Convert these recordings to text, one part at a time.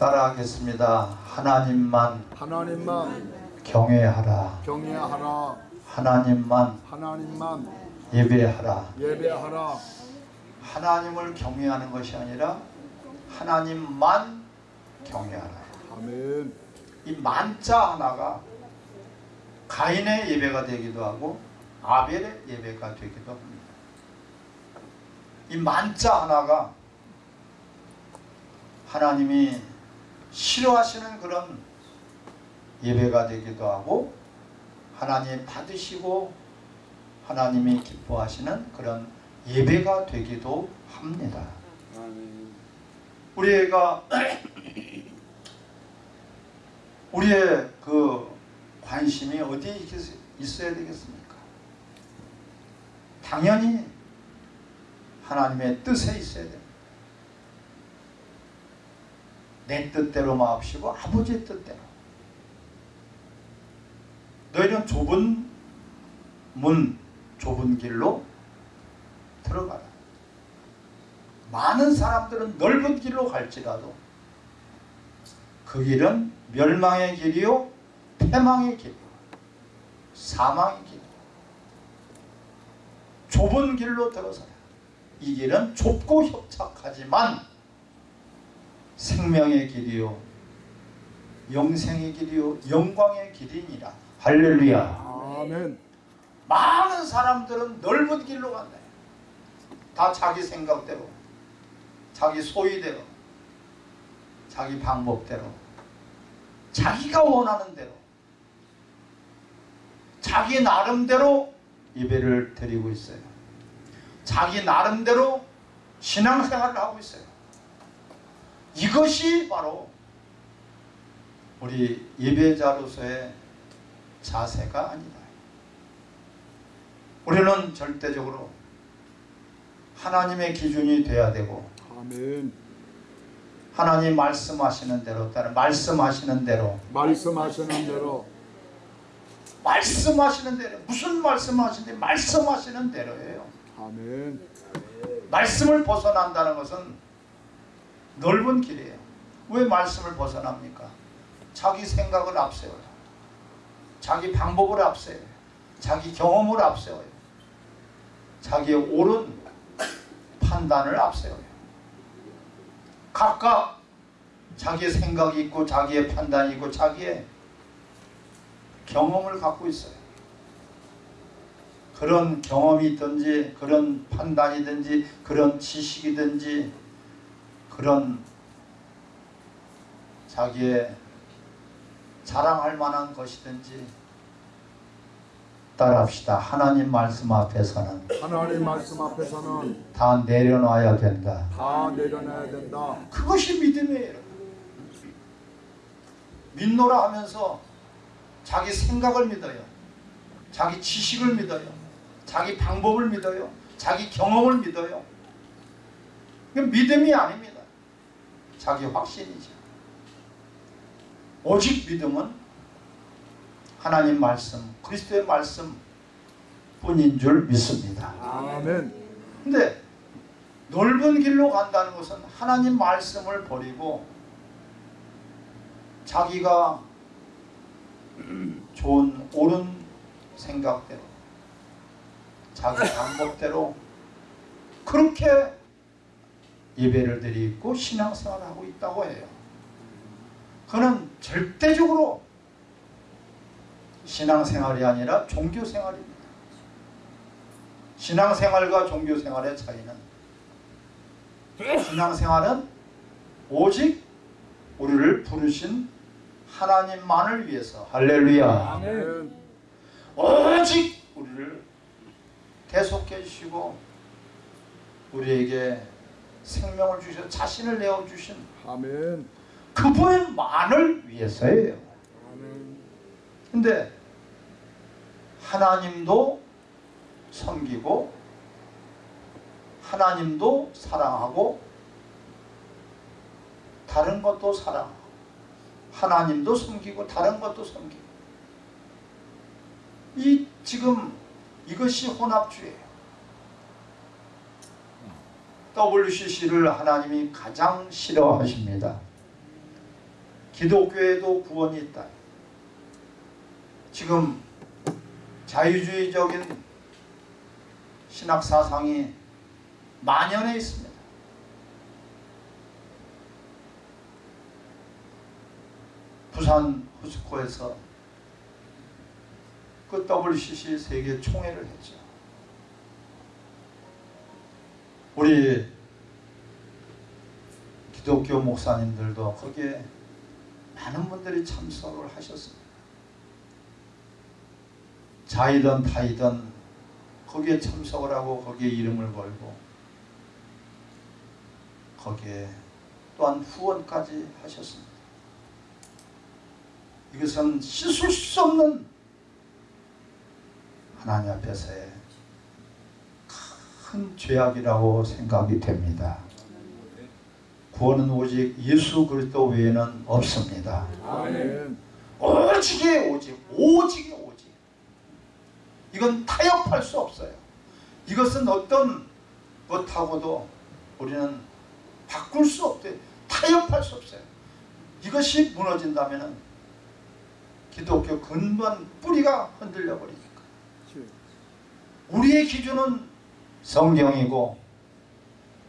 따라하겠습니다. 하나님만 하나님만 경외하라. 경외하라 하나님만 하나님만 예배하라. 예배하라 하나님을 경외하는 것이 아니라 하나님만 경외하라. 아멘 이 만자 하나가 가인의 예배가 되기도 하고 아벨의 예배가 되기도 합니다. 이 만자 하나가 하나님이 싫어하시는 그런 예배가 되기도 하고 하나님 받으시고 하나님이 기뻐하시는 그런 예배가 되기도 합니다. 우리가 우리의 그 관심이 어디에 있- 있어야 되겠습니까? 당연히 하나님의 뜻에 있어야 됩니다. 내 뜻대로 마옵시고 아버지의 뜻대로. 너희는 좁은 문, 좁은 길로 들어가라. 많은 사람들은 넓은 길로 갈지라도 그 길은 멸망의 길이요 패망의 길이요 사망의 길 좁은 길로 들어서라 이 길은 좁고 협착하지만 생명의 길이요 영생의 길이요 영광의 길이니라 할렐루야 아멘 많은 사람들은 넓은 길로 간다 다 자기 생각대로 자기 소위대로 자기 방법대로 자기가 원하는 대로 자기 나름대로 예배를 드리고 있어요. 자기 나름대로 신앙생활을 하고 있어요. 이것이 바로 우리 예배자로서의 자세가 아니다. 우리는 절대적으로 하나님의 기준이 돼야 되고 아멘 하나님 말씀하시는 대로 따라 말씀하시는 대로 말씀하시는 대로 말씀하시는 대로 무슨 말씀하시는데 말씀하시는 대로예요. 아멘 말씀을 벗어난다는 것은 넓은 길이에요. 왜 말씀을 벗어납니까? 자기 생각을 앞세워요. 자기 방법을 앞세워요. 자기 경험을 앞세워요. 자기의 옳은 판단을 앞세워요. 각각 자기의 생각이 있고 자기의 판단이 있고 자기의 경험을 갖고 있어요. 그런 경험이 있든지 그런 판단이든지 그런 지식이든지 그런 자기의 자랑할 만한 것이든지 따라합시다. 하나님 말씀 앞에서는 하나님 말씀 앞에서는 다 내려놔야 된다. 다 내려놔야 된다 그것이 믿음이에요. 믿노라 하면서 자기 생각을 믿어요. 자기 지식을 믿어요. 자기 방법을 믿어요. 자기 경험을 믿어요. 믿음이 아닙니다. 자기 확신이죠. 오직 믿음은 하나님 말씀, 그리스도의 말씀 뿐인 줄 믿습니다. 아멘 근데 넓은 길로 간다는 것은 하나님 말씀을 버리고 자기가 좋은 옳은 생각대로 자기 방법대로 그렇게 예배를 드리고 신앙생활을 하고 있다고 해요. 그는 절대적으로 신앙생활이 아니라 종교생활입니다. 신앙생활과 종교생활의 차이는 신앙생활은 오직 우리를 부르신 하나님만을 위해서 할렐루야 오직 우리를 대속해 주시고 우리에게 생명을 주셔 자신을 내어 주신 아멘 그분만을 위해서예요. 아멘 근데 하나님도 섬기고 하나님도 사랑하고 다른 것도 사랑하고 하나님도 섬기고 다른 것도 섬기고 이 지금 이것이 혼합주의예요. WCC를 하나님이 가장 싫어하십니다. 기독교에도 구원이 있다. 지금 자유주의적인 신학 사상이 만연해 있습니다. 부산 후스코에서 그 WCC 세계 총회를 했죠. 우리 기독교 목사님들도 거기에 많은 분들이 참석을 하셨습니다. 자이든 타이든 거기에 참석을 하고 거기에 이름을 걸고 거기에 또한 후원까지 하셨습니다. 이것은 씻을 수 없는 하나님 앞에서의 큰 죄악이라고 생각이 됩니다. 구원은 오직 예수 그리스도 외에는 없습니다. 오직에 오직, 오직에 오직. 이건 타협할 수 없어요. 이것은 어떤 것하고도 우리는 바꿀 수 없대. 타협할 수 없어요. 이것이 무너진다면 기독교 근본 뿌리가 흔들려 버리니까. 우리의 기준은 성경이고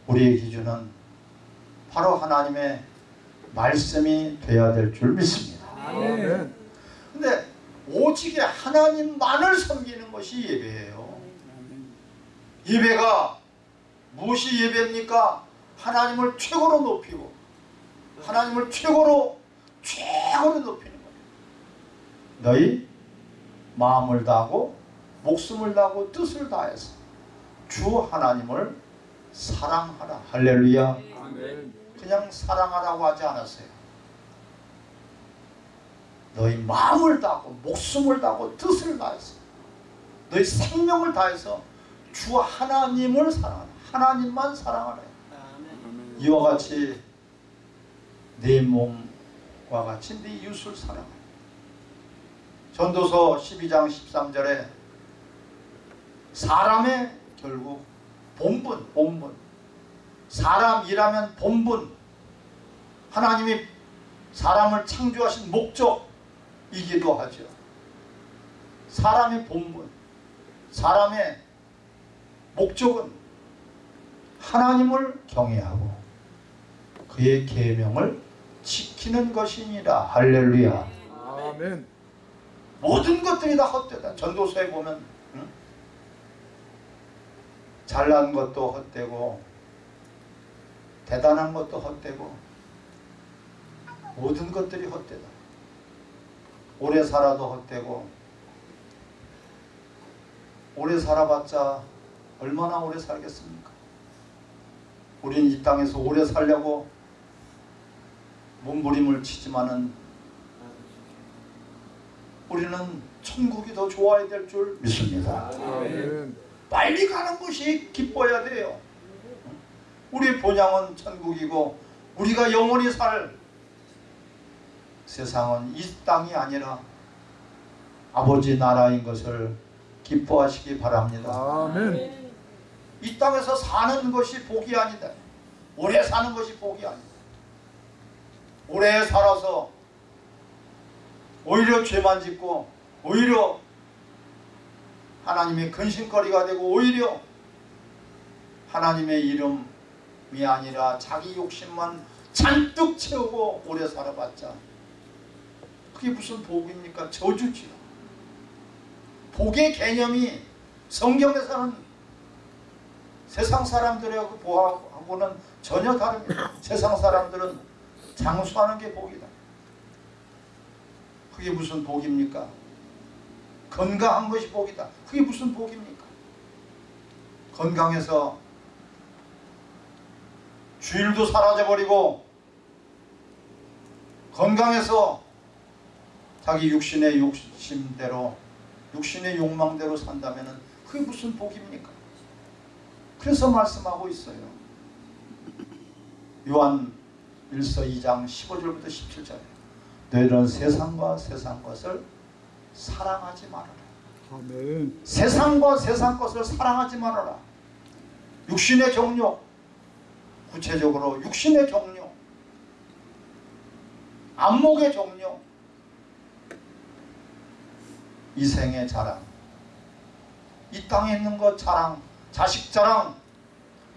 우리의 기준은 바로 하나님의 말씀이 되어야 될 줄 믿습니다. 근데 오직에 하나님만을 섬기는 것이 예배예요. 예배가 무엇이 예배입니까? 하나님을 최고로 높이고 하나님을 최고로 최고로 높이는 거예요. 너희 마음을 다하고 목숨을 다하고 뜻을 다해서 주 하나님을 사랑하라. 할렐루야. 그냥 사랑하라고 하지 않았어요. 너희 마음을 다하고 목숨을 다하고 뜻을 다해서 너희 생명을 다해서 주 하나님을 사랑하라. 하나님만 사랑하라. 이와 같이 내 몸과 같이 네 이웃을 사랑하라. 전도서 12장 13절에 사람의 결국 본분, 본분. 사람이라면 본분. 하나님이 사람을 창조하신 목적이기도 하죠. 사람의 본분, 사람의 목적은 하나님을 경외하고 그의 계명을 지키는 것이니라. 할렐루야. 아멘. 모든 것들이 다 헛되다. 전도서에 보면 응? 잘난 것도 헛되고 대단한 것도 헛되고 모든 것들이 헛되다. 오래 살아도 헛되고 오래 살아봤자 얼마나 오래 살겠습니까? 우리는 이 땅에서 오래 살려고 몸부림을 치지만은 우리는 천국이 더 좋아야 될 줄 믿습니다. 아멘. 빨리 가는 것이 기뻐야 돼요. 우리 본향은 천국이고 우리가 영원히 살 세상은 이 땅이 아니라 아버지 나라인 것을 기뻐하시기 바랍니다. 아멘. 이 땅에서 사는 것이 복이 아니다. 오래 사는 것이 복이 아니다. 오래 살아서 오히려 죄만 짓고 오히려 하나님의 근심거리가 되고 오히려 하나님의 이름이 아니라 자기 욕심만 잔뜩 채우고 오래 살아봤자 그게 무슨 복입니까? 저주지요. 복의 개념이 성경에서는 세상 사람들하고 보하고는 전혀 다릅니다. 세상 사람들은 장수하는 게 복이다. 그게 무슨 복입니까? 건강한 것이 복이다. 그게 무슨 복입니까? 건강해서 주일도 사라져버리고 건강해서 자기 육신의 욕심대로 육신의 욕망대로 산다면 그게 무슨 복입니까? 그래서 말씀하고 있어요. 요한 1서 2장 15절부터 17절에 너희는 세상과 세상 것을 사랑하지 말아라. 아멘. 세상과 세상 것을 사랑하지 말아라. 육신의 정욕, 구체적으로 육신의 정욕, 안목의 종료, 이생의 자랑, 이 땅에 있는 것 자랑, 자식 자랑,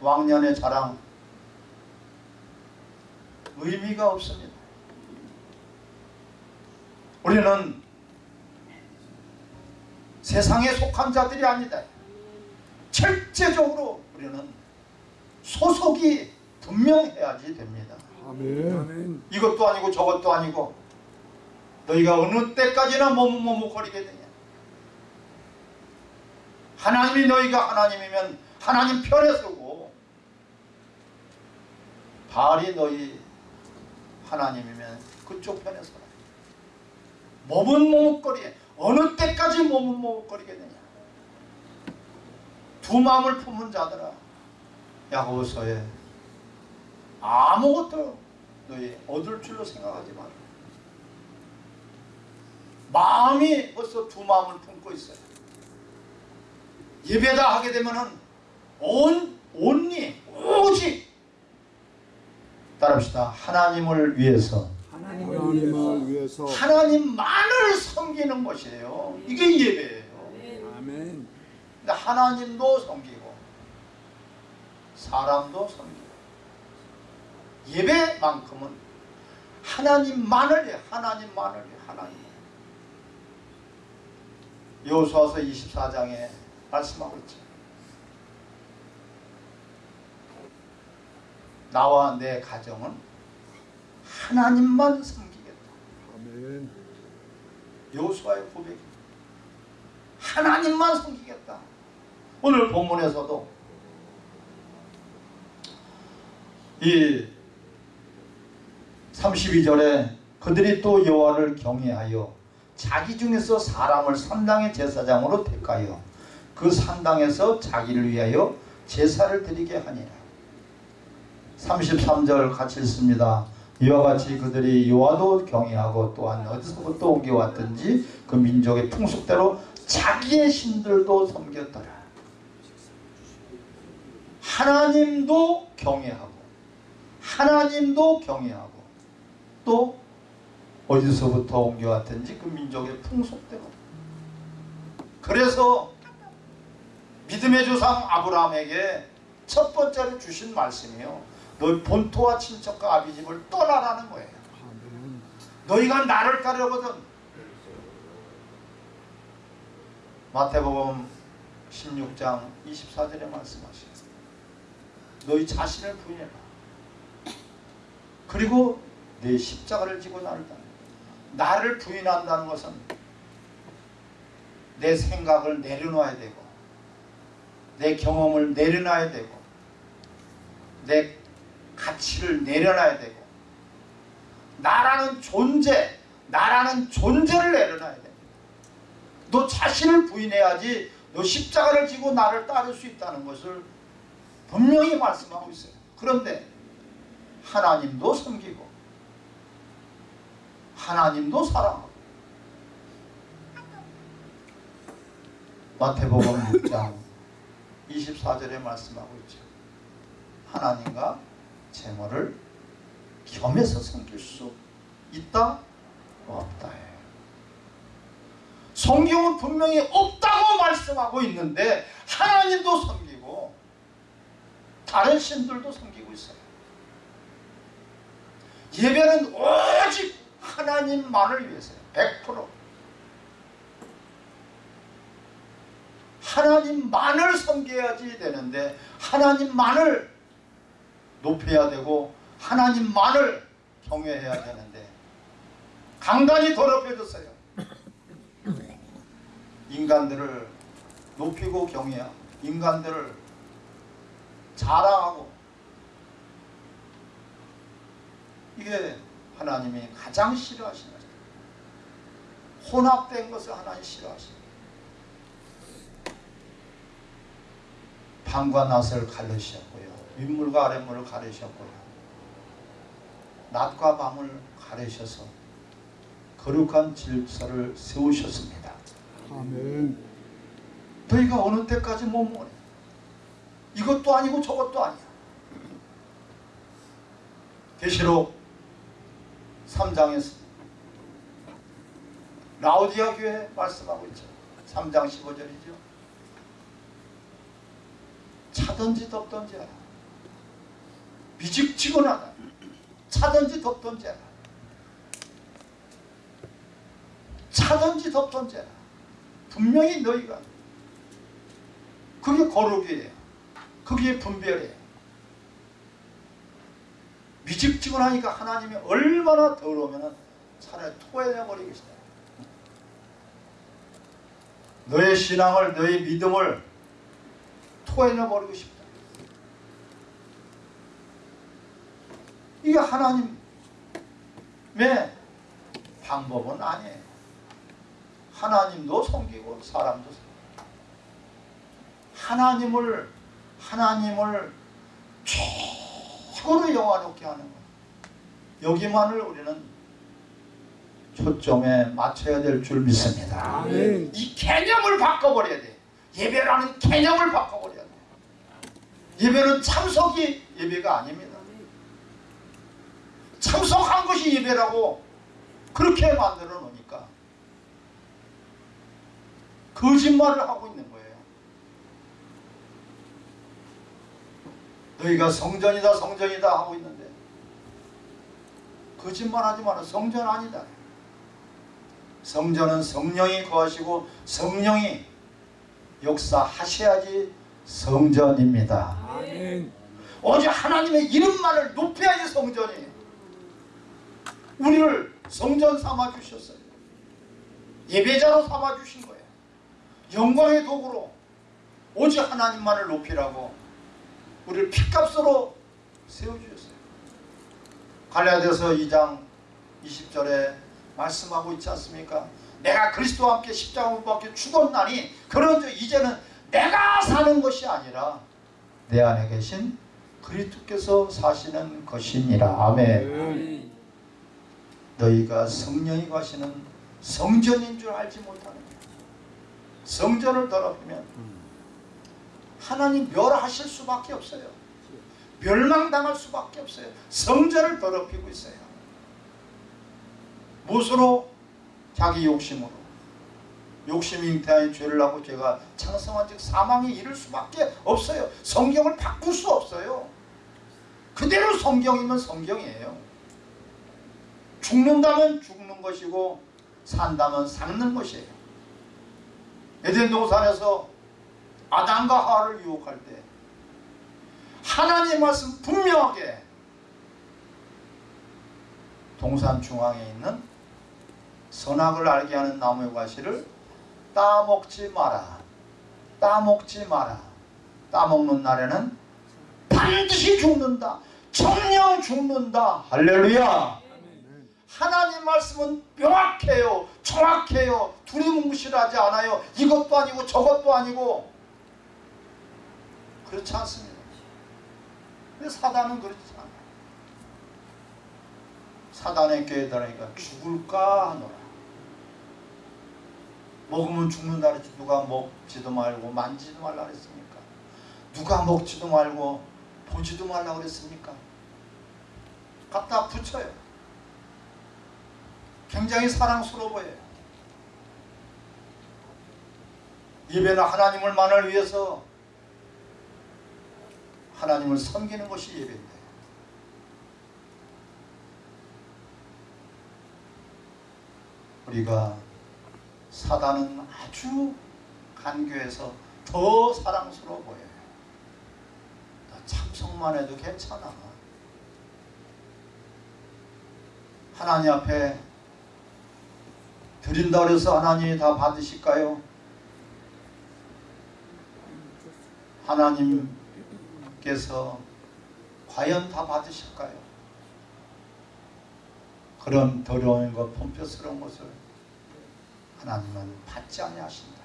왕년의 자랑, 의미가 없습니다. 우리는 세상에 속한 자들이 아니다. 철제적으로 우리는 소속이 분명해야지 됩니다. 아멘. 이것도 아니고 저것도 아니고 너희가 어느 때까지나 머뭇머뭇거리겠느냐 하나님이 너희가 하나님이면 하나님 편에 서고 바알이 너희 하나님이면 그쪽 편에 서라 머뭇머뭇거리 어느 때까지 머뭇머뭇거리겠느냐 두 마음을 품은 자들아 야고보서에 아무것도 너희 얻을 줄로 생각하지 마라. 마음이 벌써 두 마음을 품고 있어요. 예배다 하게 되면은 온 온리 오직 따라합시다. 하나님을 위해서 하나님을 위해서 하나님만을 섬기는 것이에요. 이게 예배예요. 아멘. 근데 하나님도 섬기고 사람도 섬기고 예배만큼은 하나님만을 해 하나님만을 해 하나님 여호수아서 24장에 말씀하고 있죠 나와 내 가정은 하나님만 섬기겠다 아멘. 여호수아의 고백이 하나님만 섬기겠다. 오늘 본문에서도 이 32절에 그들이 또 여호와를 경외하여 자기 중에서 사람을 산당의 제사장으로 택하여 그 산당에서 자기를 위하여 제사를 드리게 하니라. 33절 같이 읽습니다. 이와 같이 그들이 여호와도 경외하고 또한 어디서부터 옮겨왔든지 그 민족의 풍속대로 자기의 신들도 섬겼더라. 하나님도 경외하고 하나님도 경외하고 또 어디서부터 옮겨왔든지 그 민족의 풍속대로 그래서 믿음의 조상 아브라함에게 첫 번째로 주신 말씀이요 너희 본토와 친척과 아비집을 떠나라는 거예요. 너희가 나를 따르거든. 마태복음 16장 24절에 말씀하시죠. 너희 자신을 부인해라. 그리고 내 십자가를 지고 나를 따라. 나를 부인한다는 것은 내 생각을 내려놔야 되고 내 경험을 내려놔야 되고 내 가치를 내려놔야 되고 나라는 존재, 나라는 존재를 내려놔야 됩니다. 너 자신을 부인해야지 너 십자가를 지고 나를 따를 수 있다는 것을 분명히 말씀하고 있어요. 그런데 하나님도 섬기고 하나님도 사랑하고 마태복음 6장 24절에 말씀하고 있죠. 하나님과 재물을 겸해서 섬길 수 있다? 없다. 성경은 분명히 없다고 말씀하고 있는데 하나님도 섬기고 다른 신들도 섬기고 있어요. 예배는 오직 하나님만을 위해서요. 100% 하나님만을 섬겨야지 되는데 하나님만을 높여야 되고 하나님만을 경외해야 되는데 강단이 더럽혀졌어요. 인간들을 높이고 경외하고 인간들을 자랑하고 이게 하나님이 가장 싫어하시는 거죠. 혼합된 것을 하나님 싫어하시는 밤과 낮을 가르셨고요. 윗물과 아랫물을 가르셨고요. 낮과 밤을 가르셔서 거룩한 질서를 세우셨습니다. 아멘. 너희가 어느 때까지 머무래? 이것도 아니고 저것도 아니야. 계시록 3장에서 라우디아 교회 말씀하고 있죠. 3장 15절이죠. 차든지 덥든지 알아. 미직지근하다. 차든지 덥든지 알아. 차든지 덥든지 알아. 분명히 너희가 그게 거룩이에요. 그게 분별이에요. 미직지근하니까 하나님이 얼마나 더러우면 차라리 토해내버리겠다. 너의 신앙을 너의 믿음을 토해내버리고 싶다. 이게 하나님의 방법은 아니에요. 하나님도 섬기고 사람도 섬기고 하나님을 하나님을 최고로 영화롭게 하는 것. 여기만을 우리는 초점에 맞춰야 될 줄 믿습니다. 아멘. 이 개념을 바꿔버려야 돼. 예배라는 개념을 바꿔버려야 돼. 예배는 참석이 예배가 아닙니다. 참석한 것이 예배라고 그렇게 만들어 놓으니까 거짓말을 하고 있는 거예요. 너희가 성전이다 성전이다 하고 있는데 거짓말하지 마라 성전 아니다. 성전은 성령이 거하시고 성령이 역사하셔야지 성전입니다. 아멘. 오직 하나님의 이름만을 높여야지 성전이에요. 우리를 성전 삼아 주셨어요. 예배자로 삼아 주신 거예요. 영광의 도구로 오직 하나님만을 높이라고 우리를 피값으로 세워주셨어요. 갈라디아서 2장 20절에 말씀하고 있지 않습니까? 내가 그리스도와 함께 십자가 못 박혀 죽었나니 그런즉 이제는 내가 사는 것이 아니라 내 안에 계신 그리스도께서 사시는 것이니라. 아멘. 너희가 성령이 가시는 성전인 줄 알지 못하는. 성전을 더럽히면 하나님 멸하실 수밖에 없어요. 멸망당할 수밖에 없어요. 성전을 더럽히고 있어요. 무엇으로? 자기 욕심으로. 욕심이 잉태하여 죄를 하고 죄가 창성한 즉 사망에 이를 수밖에 없어요. 성경을 바꿀 수 없어요. 그대로 성경이면 성경이에요. 죽는다면 죽는 것이고 산다면 사는 것이에요. 에덴 동산에서 아담과 하와를 유혹할 때 하나님의 말씀 분명하게 동산 중앙에 있는 선악을 알게 하는 나무의 과실을 따먹지 마라. 따먹지 마라. 따먹는 날에는 반드시 죽는다. 정령 죽는다. 할렐루야. 하나님 말씀은 명확해요. 정확해요. 두리뭉실하지 않아요. 이것도 아니고 저것도 아니고 그렇지 않습니다. 근데 사단은 그렇지 않아요. 사단의 깨달으니까 죽을까 하노라. 먹으면 죽는다 그랬지 누가 먹지도 말고 만지도 말라 그랬습니까? 누가 먹지도 말고 보지도 말라 그랬습니까? 갖다 붙여요. 굉장히 사랑스러워 보여요. 예배는 하나님을 만을 위해서 하나님을 섬기는 것이 예배인데 우리가 사단은 아주 간교해서 더 사랑스러워 보여요. 나 참석만 해도 괜찮아. 하나님 앞에 드린다 그래서 하나님이 다 받으실까요? 하나님께서 과연 다 받으실까요? 그런 더러운 것, pom표스러운 것을 하나님은 받지 아니하신다.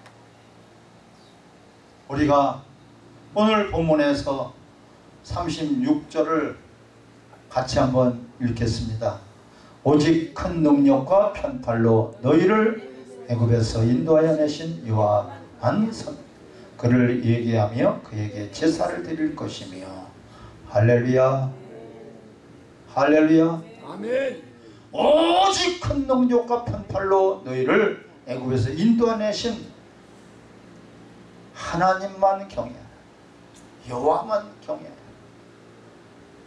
우리가 오늘 본문에서 36절을 같이 한번 읽겠습니다. 오직 큰 능력과 편팔로 너희를 애굽에서 인도하여 내신 여호와만 선 그를 얘기하며 그에게 제사를 드릴 것이며 할렐루야 할렐루야 아멘. 오직 큰 능력과 편팔로 너희를 애굽에서 인도하내신 하나님만 경외하라. 여호와만 경외하라.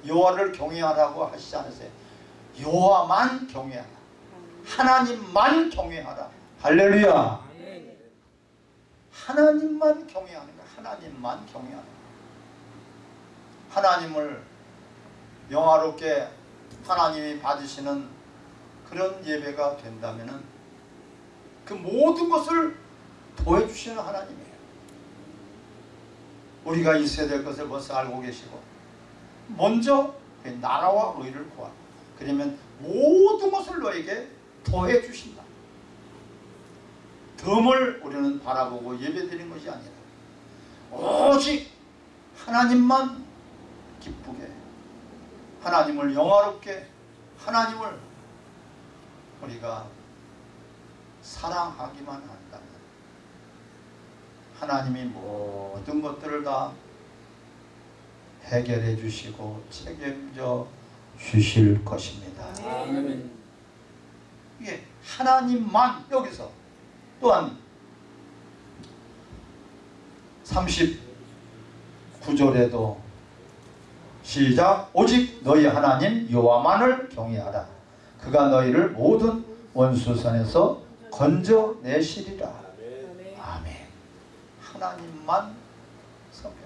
여호와를 경외하라고 하시지 않으세요. 여호와만 경외하라. 하나님만 경외하라. 할렐루야. 하나님만 경외하는 거야. 하나님만 경외하는. 하나님을 영화롭게 하나님이 받으시는 그런 예배가 된다면은 그 모든 것을 도와주시는 하나님이에요. 우리가 있어야 될 것을 벌써 알고 계시고 먼저 그 나라와 의를 구하라. 그러면 모든 것을 너에게 더해 주신다. 덤을 우리는 바라보고 예배드린 것이 아니라 오직 하나님만 기쁘게 하나님을 영화롭게 하나님을 우리가 사랑하기만 한다면 하나님이 모든 것들을 다 해결해 주시고 책임져 주실 것입니다. 이게 하나님만 여기서 또한 39절에도 시작. 오직 너희 하나님 여호와만을 경외하라. 그가 너희를 모든 원수선에서 건져내시리라. 아멘. 하나님만 섬겨라.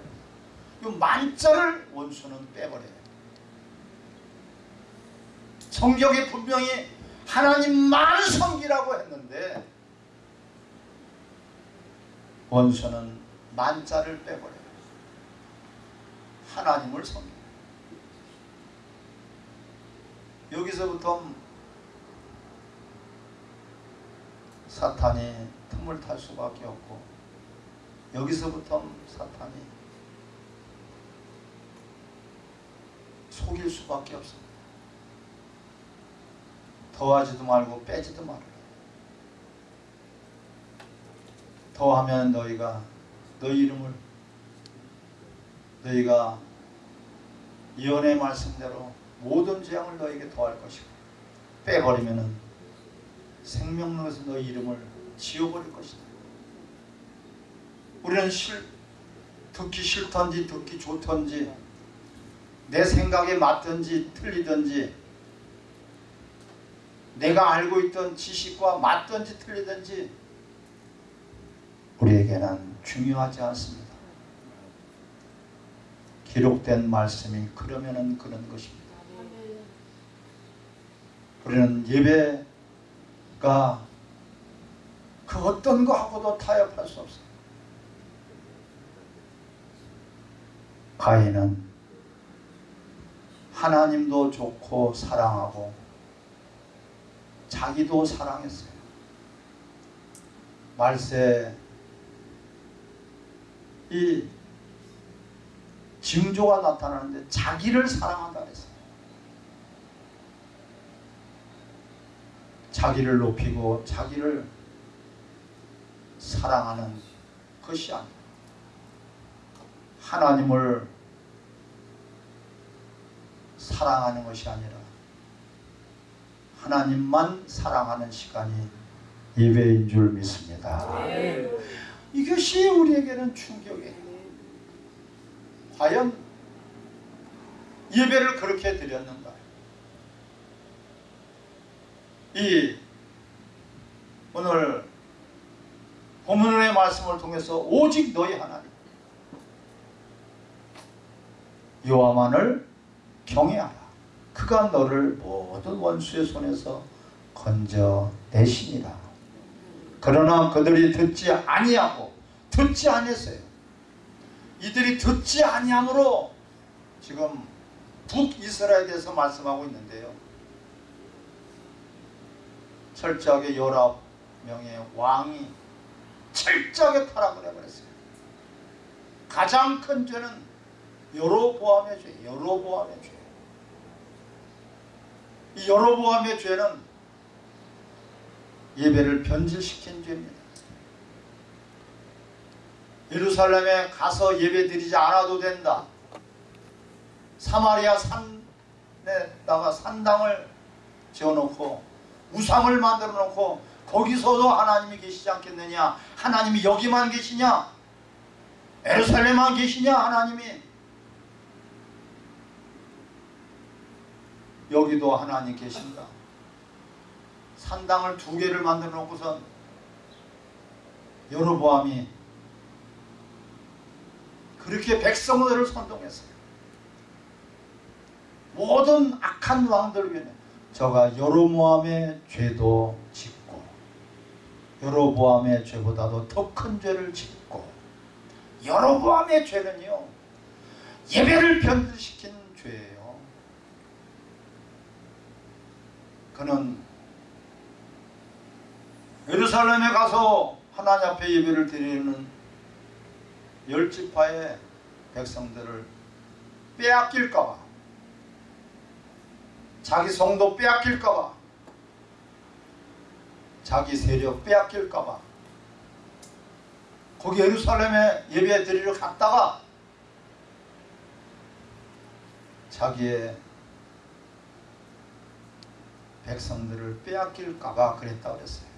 이 만자를 원수는 빼버려요 성경에 분명히 하나님만 섬기라고 했는데 원수는 만자를 빼버려요 하나님을 섬겨 여기서부터 사탄이 틈을 탈 수밖에 없고 여기서부터 사탄이 속일 수밖에 없습니다. 더하지도 말고 빼지도 말라. 더하면 너희가 너희 이름을 너희가 예언의 말씀대로 모든 재앙을 너에게 더할 것이고 빼버리면은 생명력에서 너희 이름을 지워버릴 것이다. 우리는 싫, 듣기 싫던지 듣기 좋던지 내 생각에 맞든지 틀리든지 내가 알고 있던 지식과 맞든지 틀리든지 우리에게는 중요하지 않습니다. 기록된 말씀이 그러면은 그런 것입니다. 우리는 예배가 그 어떤 거하고도 타협할 수 없어요. 가인은 하나님도 좋고 사랑하고 자기도 사랑했어요. 말세 이 징조가 나타나는데 자기를 사랑한다 그랬어요. 자기를 높이고 자기를 사랑하는 것이 아니라 하나님을 사랑하는 것이 아니라 하나님만 사랑하는 시간이 예배인 줄 믿습니다. 이것이 우리에게는 충격이에요. 과연 예배를 그렇게 드렸는가? 이 오늘 본문의 말씀을 통해서 오직 너희 하나님 여호와만을 경외하라. 그가 너를 모든 원수의 손에서 건져내시니라. 그러나 그들이 듣지 아니하고 듣지 아니했어요. 이들이 듣지 아니함으로 지금 북이스라엘에서 말씀하고 있는데요. 철저하게 열아홉 명의 왕이 철저하게 타락을 해버렸어요. 가장 큰 죄는 여로보암의 죄, 여로보암의 죄. 이 여로보암의 죄는 예배를 변질시킨 죄입니다. 예루살렘에 가서 예배드리지 않아도 된다. 사마리아 산에다가 산당을 지어놓고 우상을 만들어 놓고 거기서도 하나님이 계시지 않겠느냐 하나님이 여기만 계시냐 에루살렘만 계시냐 하나님이 여기도 하나님 계신다 산당을 두 개를 만들어 놓고선 여로보암이 그렇게 백성들을 선동했어요. 모든 악한 왕들 위에 저가 여로보암의 죄도 짓고 여로보암의 죄보다도 더 큰 죄를 짓고 여로보암의 죄는요 예배를 변질시킨 죄예요. 그는 예루살렘에 가서 하나님 앞에 예배를 드리는 열 지파의 백성들을 빼앗길까봐 자기 성도 빼앗길까봐 자기 세력 빼앗길까봐 거기 예루살렘에 예배 드리러 갔다가 자기의 백성들을 빼앗길까봐 그랬다 그랬어요.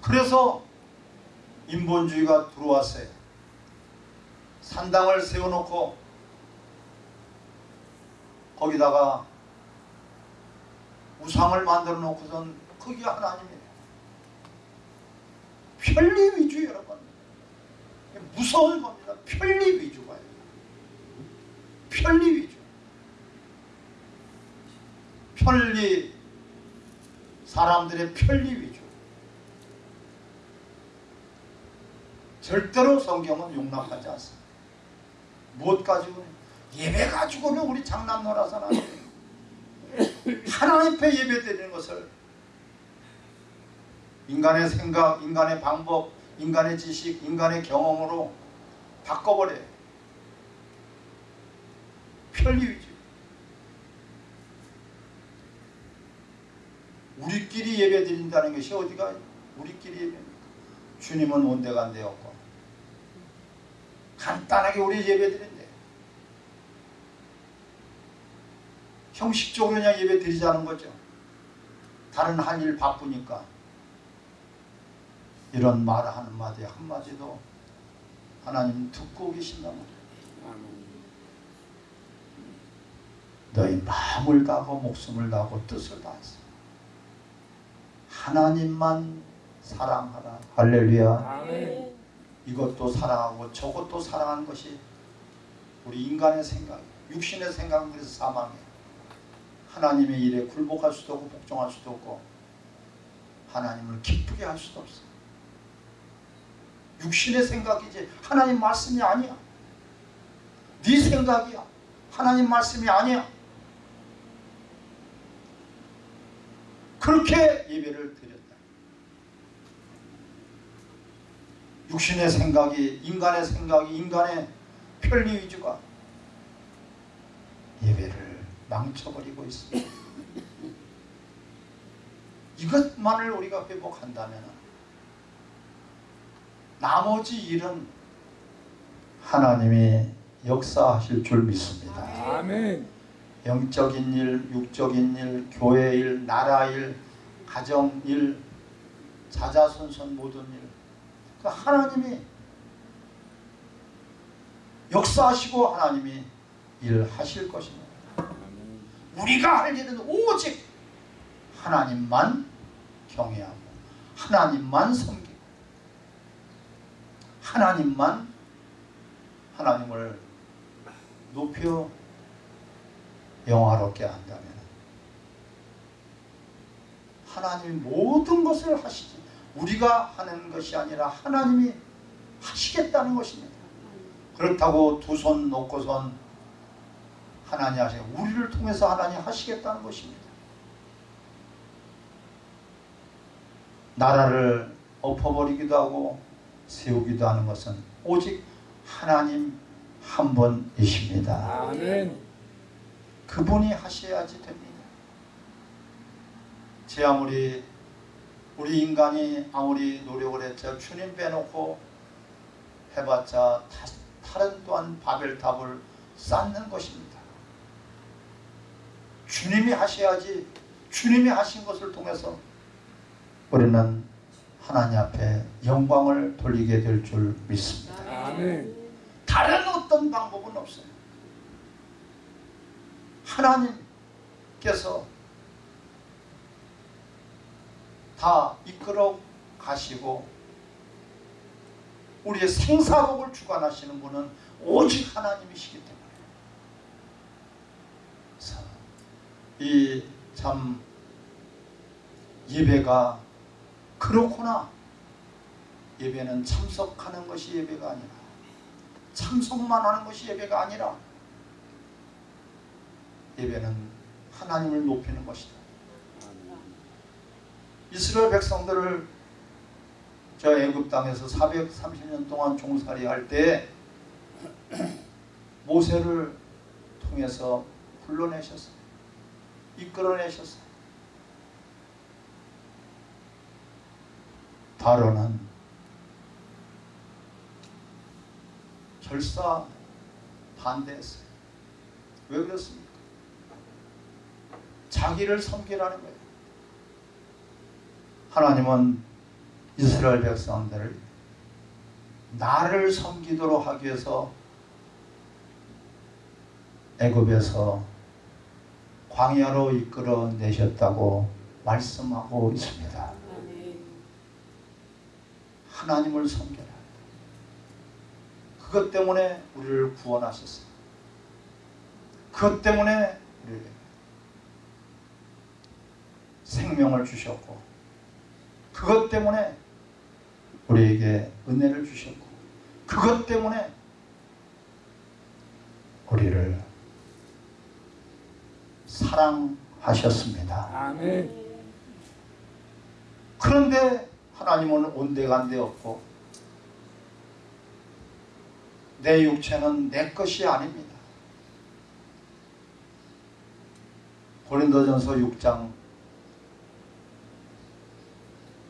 그래서 인본주의가 들어왔어요. 산당을 세워놓고 거기다가 우상을 만들어 놓고선 그게 하나님이에요. 편리 위주 여러분. 무서운 겁니다. 편리 위주가요. 편리 위주. 편리 사람들의 편리 위주. 절대로 성경은 용납하지 않습니다. 무엇 가지고는 예배 가지고는 우리 장난 놀아서는. 하나님 앞에 예배 드리는 것을 인간의 생각, 인간의 방법, 인간의 지식, 인간의 경험으로 바꿔버려요. 편리 위주. 우리끼리 예배 드린다는 것이 어디가 우리끼리 예배입니까? 주님은 되었고 간단하게 우리 예배 드린대. 형식적으로 그냥 예배 드리자는 거죠. 다른 할 일 바쁘니까 이런 말 한마디 한마디도 하나님 듣고 말이에요. 너희 마음을 다하고 목숨을 다하고 뜻을 다해서 하나님만 사랑하라. 할렐루야. 아멘. 이것도 사랑하고 저것도 사랑하는 것이 우리 인간의 생각, 육신의 생각은 그래서 사망이에요. 하나님의 일에 굴복할 수도 없고 복종할 수도 없고 하나님을 기쁘게 할 수도 없어. 육신의 생각이지 하나님 말씀이 아니야. 네 생각이야. 하나님 말씀이 아니야. 그렇게 예배를 드렸다. 육신의 생각이 인간의 생각이 인간의 편리 위주가 예배를 망쳐버리고 있습니다. 이것만을 우리가 회복한다면 나머지 일은 하나님이 역사하실 줄 믿습니다. 아멘. 영적인 일, 육적인 일, 교회 일, 나라 일, 가정 일, 자자손손 모든 일. 그 하나님이 역사하시고 하나님이 일하실 것입니다. 우리가 할 일은 오직 하나님만 경외하고 하나님만 섬기고 하나님만 하나님을 높여 영화롭게 한다면 하나님이 모든 것을 하시지 우리가 하는 것이 아니라 하나님이 하시겠다는 것입니다. 그렇다고 두 손 놓고선 하나님 하시 우리를 통해서 하나님 하시겠다는 것입니다. 나라를 엎어버리기도 하고 세우기도 하는 것은 오직 하나님 한 분이십니다. 아멘. 그분이 하셔야지 됩니다. 제 아무리 우리 인간이 아무리 노력을 했자 주님 빼놓고 해봤자 다, 다른 또한 바벨탑을 쌓는 것입니다. 주님이 하셔야지 주님이 하신 것을 통해서 우리는 하나님 앞에 영광을 돌리게 될 줄 믿습니다. 아멘. 다른 어떤 방법은 없어요. 하나님께서 다 이끌어 가시고 우리의 생사복을 주관하시는 분은 오직 하나님이시기 때문에. 이참 예배가 그렇구나. 예배는 참석하는 것이 예배가 아니라 참석만 하는 것이 예배가 아니라 예배는 하나님을 높이는 것이다. 이스라엘 백성들을 저 애굽 땅에서 430년 동안 종살이 할 때 모세를 통해서 불러내셨어요. 이끌어내셨어요. 바로는 절사 반대했어요. 왜 그렇습니까? 자기를 섬기라는 거예요. 하나님은 이스라엘 백성들을 나를 섬기도록 하기 위해서 애굽에서 광야로 이끌어 내셨다고 말씀하고 있습니다. 하나님을 섬겨라. 그것 때문에 우리를 구원하셨어요. 그것 때문에 우리에게 생명을 주셨고 그것 때문에 우리에게 은혜를 주셨고 그것 때문에 우리를 사랑하셨습니다. 아멘. 그런데 하나님은 온데간데 없고 내 육체는 내 것이 아닙니다. 고린도전서 6장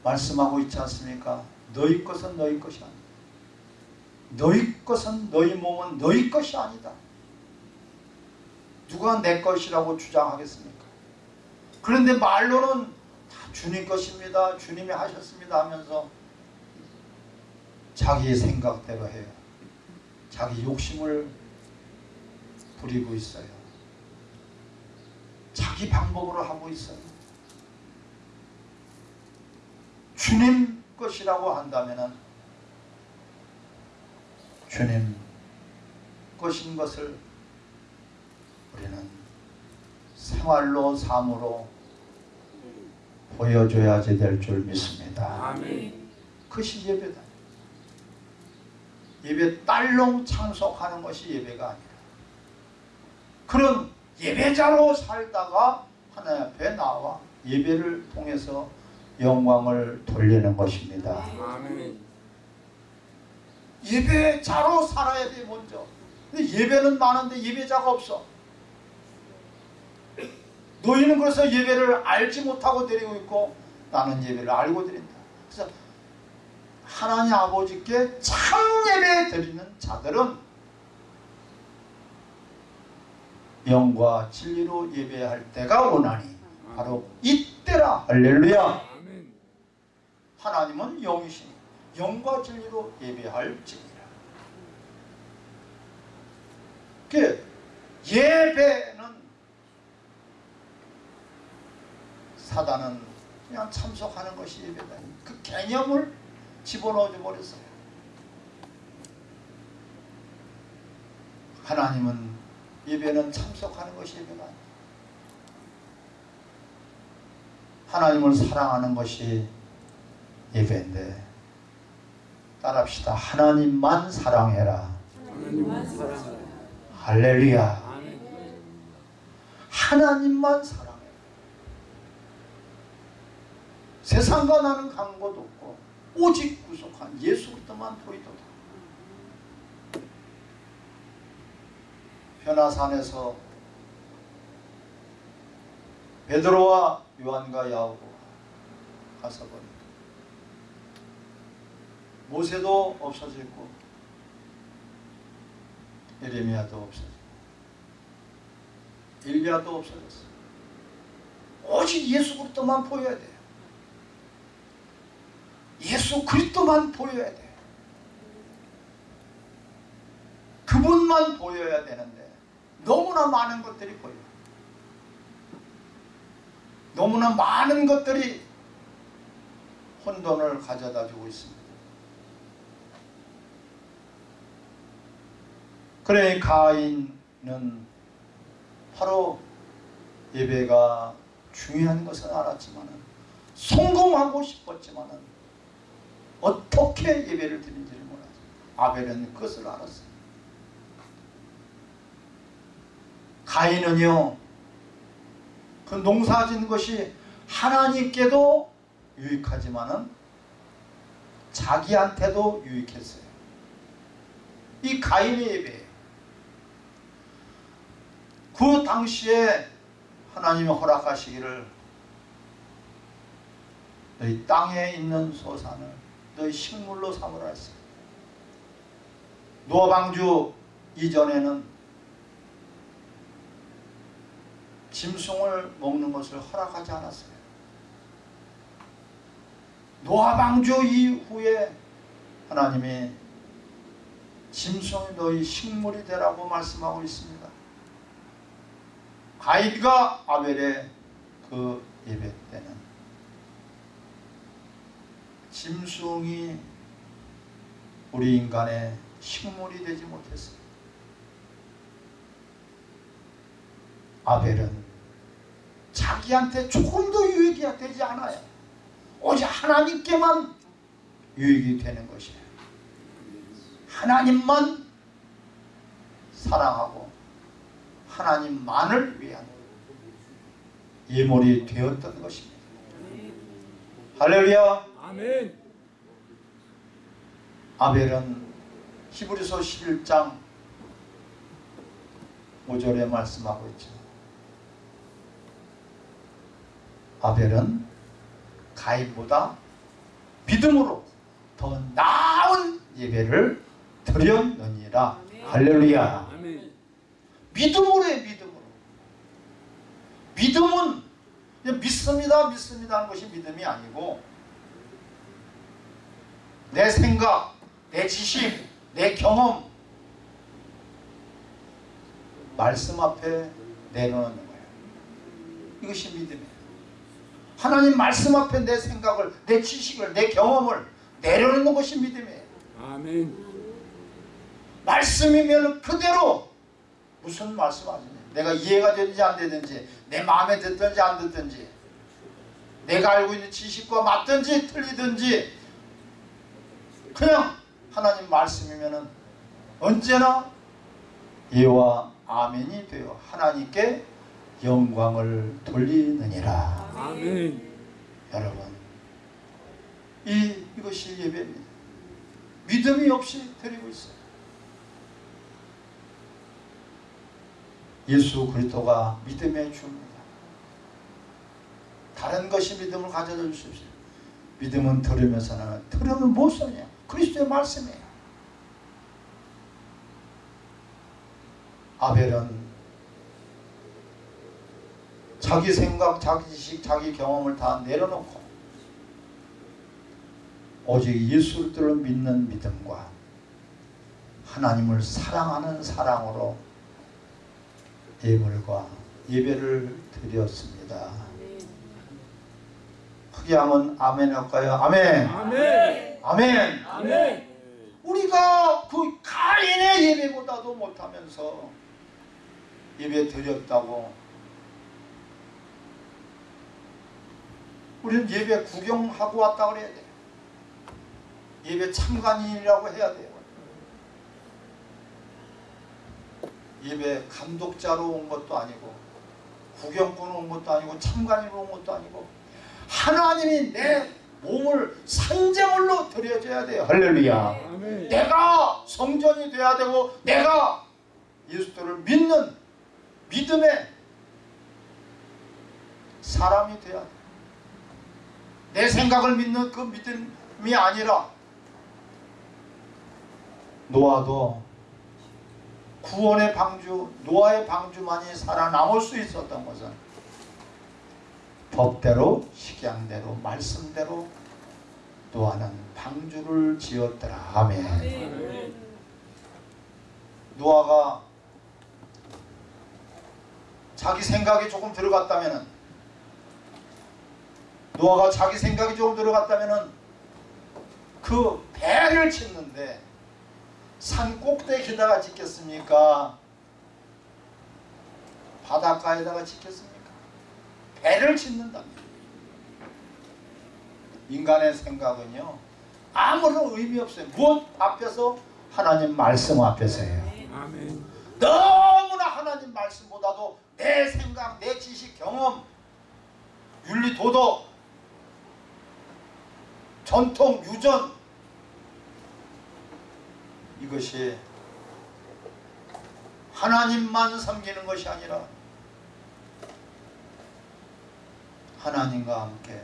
말씀하고 있지 않습니까? 너희 것은 너희 것이 아니다. 너희 것은 너희 몸은 너희 것이 아니다. 누가 내 것이라고 주장하겠습니까? 그런데 말로는 다 주님 것입니다. 주님이 하셨습니다 하면서 자기 생각대로 해요. 자기 욕심을 부리고 있어요. 자기 방법으로 하고 있어요. 주님 것이라고 한다면 주님 것인 것을 우리는 생활로 삶으로 보여줘야지 될 줄 믿습니다. 아멘. 그것이 예배다. 예배 딸롱 참석하는 것이 예배가 아니라 그런 예배자로 살다가 하나님 앞에 나와 예배를 통해서 영광을 돌리는 것입니다. 아멘. 예배자로 살아야 돼 먼저. 예배는 많은데 예배자가 없어. 너희는 그래서 예배를 알지 못하고 드리고 있고 나는 예배를 알고 드린다. 그래서 하나님 아버지께 참 예배 드리는 자들은 영과 진리로 예배할 때가 오나니 바로 이때라 할렐루야. 하나님은 영이시니 영과 진리로 예배할지니라. 그 예배는 사단은 그냥 참석하는 것이 예배다. 그 개념을 집어넣어 버렸어요. 하나님은 예배는 참석하는 것이 예배가 아니다 하나님을 사랑하는 것이 예배인데 따라합시다. 하나님만 사랑해라. 하나님만. 할렐루야. 아멘. 하나님만 사랑해. 세상과 나는 간것도 없고 오직 구속한 예수 그리스도만 보이도다. 변화산에서 베드로와 요한과 야고보가 가서 보니까 모세도 없어졌고 에레미야도 없어졌고 일리야도 없어졌어. 오직 예수 그리스도만 보여야 돼요. 예수 그리스도만 보여야 돼요. 그분만 보여야 되는데 너무나 많은 것들이 보여요. 너무나 많은 것들이 혼돈을 가져다 주고 있습니다. 그래 가인은 바로 예배가 중요한 것은 알았지만 성공하고 싶었지만 어떻게 예배를 드린지를 몰랐어요. 아벨은 그것을 알았어요. 가인은요 그 농사 짓는 것이 하나님께도 유익하지만은 자기한테도 유익했어요. 이 가인의 예배예요. 그 당시에 하나님이 허락하시기를 너희 땅에 있는 소산을 너희 식물로 삼으라 했어요. 노방주 이전에는 짐승을 먹는 것을 허락하지 않았어요. 노아방주 이후에 하나님이 짐승이 너희 식물이 되라고 말씀하고 있습니다. 가인과 아벨의 그 예배 때는 짐승이 우리 인간의 식물이 되지 못했어요. 아벨은 자기한테 조금도 유익이 되지 않아요. 오직 하나님께만 유익이 되는 것이에요. 하나님만 사랑하고 하나님만을 위한 예물이 되었던 것입니다. 할렐루야. 아멘. 아벨은 히브리서 11장 5절에 말씀하고 있죠. 아벨은 가인보다 믿음으로 더 나은 예배를 드렸느니라. 할렐루야. 믿음으로 해 믿음으로. 믿음은 믿습니다 믿습니다 하는 것이 믿음이 아니고 내 생각, 내 지식, 내 경험 말씀 앞에 내려놓는 거예요. 이것이 믿음이에요. 하나님 말씀 앞에 내 생각을, 내 지식을, 내 경험을 내려놓는 것이 믿음이에요. 아멘. 말씀이면 그대로 무슨 말씀 하시냐 내가 이해가 되든지 안 되든지 내 마음에 듣든지 안 듣든지 내가 알고 있는 지식과 맞든지 틀리든지 그냥 하나님 말씀이면은 언제나 예와 아멘이 되어 하나님께 영광을 돌리느니라. 아멘. 여러분 이 이것이 예배입니다. 믿음이 없이 드리고 있어요 예수 그리스도가 믿음의 주입니다. 다른 것이 믿음을 가져다 없어요. 믿음은 들으면서는 들으면 못 써냐? 그리스도의 말씀이에요. 아벨은 자기 생각, 자기 지식, 자기 경험을 다 내려놓고 오직 예수 그리스도를 믿는 믿음과 하나님을 사랑하는 사랑으로 예물과 예배를 드렸습니다. 하면 아멘 할까요? 아멘. 아멘. 아멘. 아멘. 우리가 그 가인의 예배보다도 못하면서 예배 드렸다고 우리는 예배 구경하고 왔다 그래야 돼. 예배 참관인이라고 해야 돼요. 예배 감독자로 온 것도 아니고 구경꾼 온 것도 아니고 참관인으로 온 것도 아니고 하나님이 내 몸을 산재물로 드려줘야 돼요. 할렐루야. 아멘. 내가 성전이 돼야 되고 내가 예수를 믿는 믿음의 사람이 돼야 돼. 내 생각을 믿는 그 믿음이 아니라 노아도 구원의 방주, 노아의 방주만이 살아남을 수 있었던 것은 법대로 식양대로 말씀대로 노아는 방주를 지었더라. 아멘. 노아가 자기 생각이 조금 들어갔다면은 노아가 자기 생각이 조금 들어갔다면은 그 배를 짓는데 산 꼭대기에다가 짓겠습니까? 바닷가에다가 짓겠습니까? 배를 짓는답니다. 인간의 생각은요 아무런 의미 없어요. 무엇 앞에서 하나님 말씀 앞에서예요. 아멘. 너무나 하나님 말씀보다도 내 생각, 내 지식, 경험, 윤리, 도덕, 전통, 유전 이것이 하나님만 섬기는 것이 아니라 하나님과 함께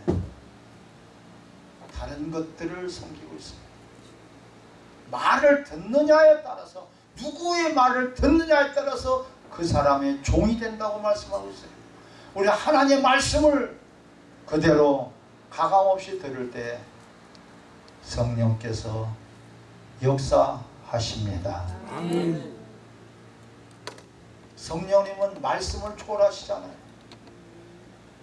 다른 것들을 섬기고 있습니다. 말을 듣느냐에 따라서 누구의 말을 듣느냐에 따라서 그 사람의 종이 된다고 말씀하고 있어요. 우리 하나님의 말씀을 그대로 가감없이 들을 때 성령께서 역사 하십니다. 아멘. 성령님은 말씀을 초월하시잖아요.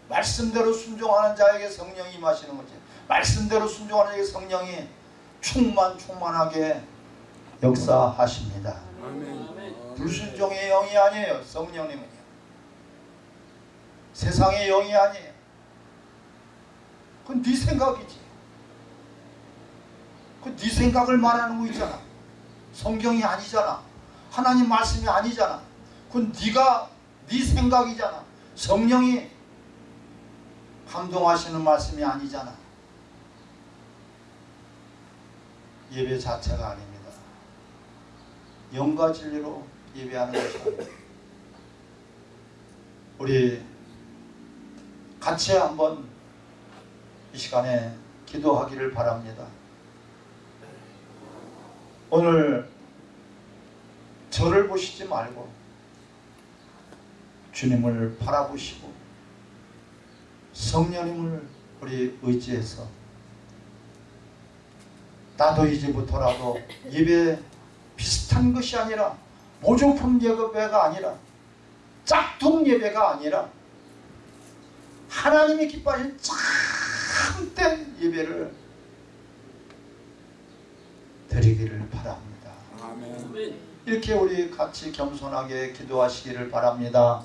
말씀대로 순종하는 자에게 성령이 임하시는 거지. 말씀대로 순종하는 자에게 성령이 충만 충만하게 역사하십니다. 아멘. 불순종의 영이 아니에요. 성령님은요. 세상의 영이 아니에요. 그건 네 생각이지. 그네 생각을 말하는 거 있잖아. 성경이 아니잖아. 하나님 말씀이 아니잖아. 그건 네가 네 생각이잖아. 성령이 감동하시는 말씀이 아니잖아. 예배 자체가 아닙니다. 영과 진리로 예배하는 것이 아닙니다. 우리 같이 한번 이 시간에 기도하기를 바랍니다. 오늘 저를 보시지 말고 주님을 바라보시고 성령님을 우리 의지해서 나도 이제부터라도 예배 비슷한 것이 아니라 모조품 예배가 아니라 짝퉁 예배가 아니라 하나님이 기뻐하신 참된 예배를 드리기를 바랍니다. 아멘. 이렇게 우리 같이 겸손하게 기도하시기를 바랍니다.